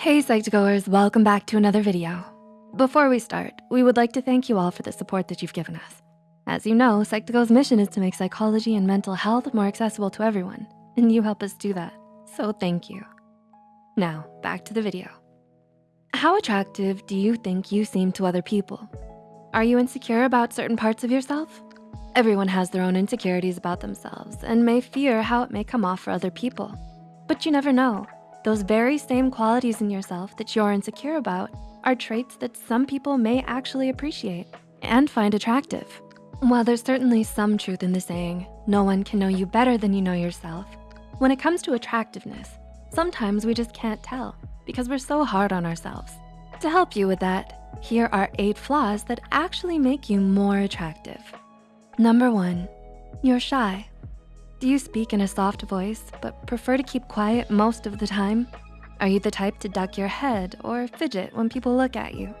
Hey Psych2Goers, welcome back to another video. Before we start, we would like to thank you all for the support that you've given us. As you know, Psych2Go's mission is to make psychology and mental health more accessible to everyone, and you help us do that, so thank you. Now, back to the video. How attractive do you think you seem to other people? Are you insecure about certain parts of yourself? Everyone has their own insecurities about themselves and may fear how it may come off for other people. But you never know. Those very same qualities in yourself that you're insecure about are traits that some people may actually appreciate and find attractive. While there's certainly some truth in the saying, no one can know you better than you know yourself, when it comes to attractiveness, sometimes we just can't tell because we're so hard on ourselves. To help you with that, here are eight flaws that actually make you more attractive. Number one, you're shy. Do you speak in a soft voice but prefer to keep quiet most of the time? Are you the type to duck your head or fidget when people look at you?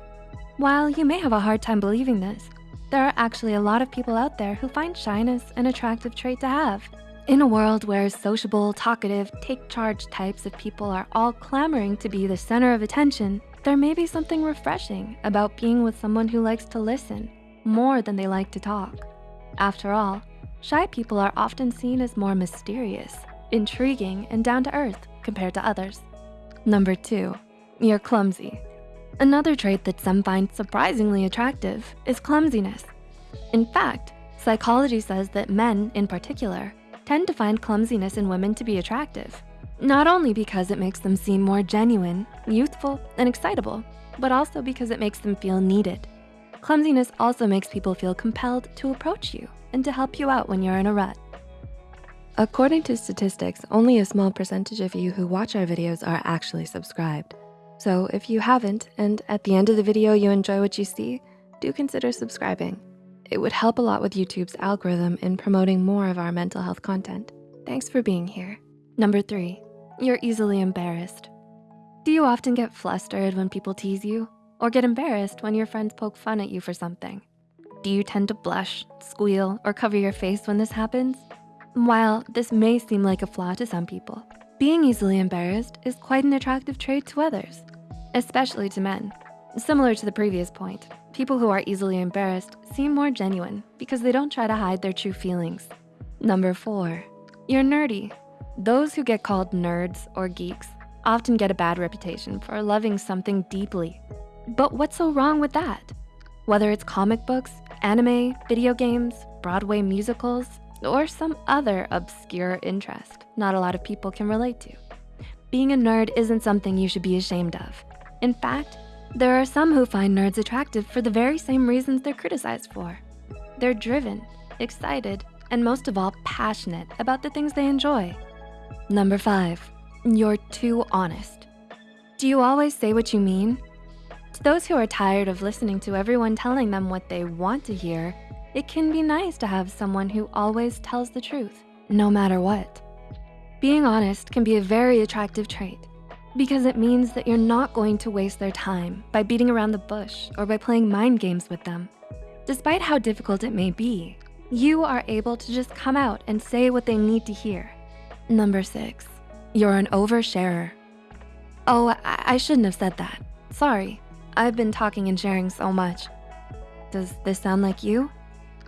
While you may have a hard time believing this, there are actually a lot of people out there who find shyness an attractive trait to have. In a world where sociable, talkative, take charge types of people are all clamoring to be the center of attention, there may be something refreshing about being with someone who likes to listen more than they like to talk. After all, shy people are often seen as more mysterious, intriguing, and down to earth compared to others. Number two, you're clumsy. Another trait that some find surprisingly attractive is clumsiness. In fact, psychology says that men in particular tend to find clumsiness in women to be attractive, not only because it makes them seem more genuine, youthful, and excitable, but also because it makes them feel needed. Clumsiness also makes people feel compelled to approach you and to help you out when you're in a rut. According to statistics, only a small percentage of you who watch our videos are actually subscribed. So if you haven't, and at the end of the video you enjoy what you see, do consider subscribing. It would help a lot with YouTube's algorithm in promoting more of our mental health content. Thanks for being here. Number three, you're easily embarrassed. Do you often get flustered when people tease you? Or get embarrassed when your friends poke fun at you for something? Do you tend to blush, squeal, or cover your face when this happens? While this may seem like a flaw to some people, being easily embarrassed is quite an attractive trait to others, especially to men. Similar to the previous point, people who are easily embarrassed seem more genuine because they don't try to hide their true feelings. Number four, you're nerdy. Those who get called nerds or geeks often get a bad reputation for loving something deeply. But what's so wrong with that? Whether it's comic books, anime, video games, Broadway musicals, or some other obscure interest not a lot of people can relate to. Being a nerd isn't something you should be ashamed of. In fact, there are some who find nerds attractive for the very same reasons they're criticized for. They're driven, excited, and most of all, passionate about the things they enjoy. Number five, you're too honest. Do you always say what you mean? Those who are tired of listening to everyone telling them what they want to hear, it can be nice to have someone who always tells the truth, no matter what. Being honest can be a very attractive trait because it means that you're not going to waste their time by beating around the bush or by playing mind games with them. Despite how difficult it may be, you are able to just come out and say what they need to hear. Number six, you're an oversharer. Oh, I, I shouldn't have said that. Sorry, I've been talking and sharing so much. Does this sound like you?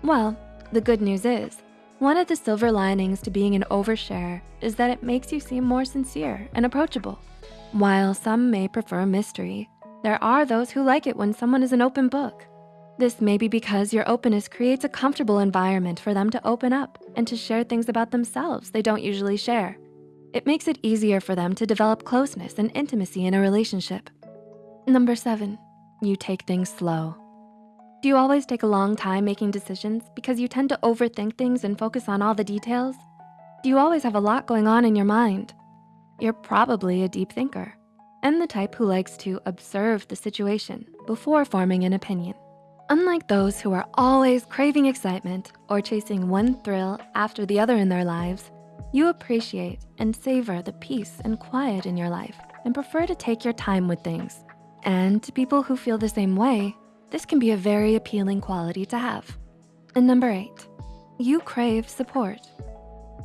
Well, the good news is, one of the silver linings to being an oversharer is that it makes you seem more sincere and approachable. While some may prefer mystery, there are those who like it when someone is an open book. This may be because your openness creates a comfortable environment for them to open up and to share things about themselves they don't usually share. It makes it easier for them to develop closeness and intimacy in a relationship. Number seven, you take things slow. Do you always take a long time making decisions because you tend to overthink things and focus on all the details? Do you always have a lot going on in your mind? You're probably a deep thinker and the type who likes to observe the situation before forming an opinion. Unlike those who are always craving excitement or chasing one thrill after the other in their lives, you appreciate and savor the peace and quiet in your life and prefer to take your time with things. And to people who feel the same way, this can be a very appealing quality to have. And number eight, you crave support.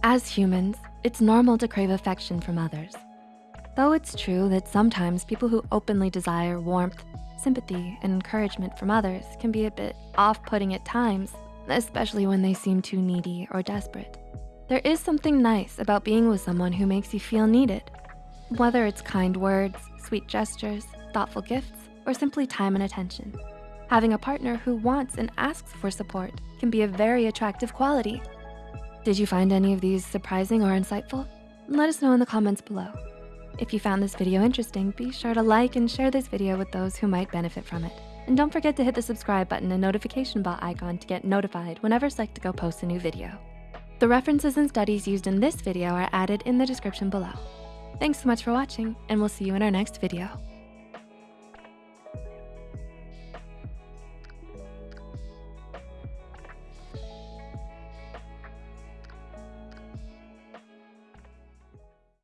As humans, it's normal to crave affection from others. Though it's true that sometimes people who openly desire warmth, sympathy, and encouragement from others can be a bit off-putting at times, especially when they seem too needy or desperate. There is something nice about being with someone who makes you feel needed. Whether it's kind words, sweet gestures, thoughtful gifts, or simply time and attention. Having a partner who wants and asks for support can be a very attractive quality. Did you find any of these surprising or insightful? Let us know in the comments below. If you found this video interesting, be sure to like and share this video with those who might benefit from it. And don't forget to hit the subscribe button and notification bell icon to get notified whenever Psych2Go posts a new video. The references and studies used in this video are added in the description below. Thanks so much for watching, and we'll see you in our next video.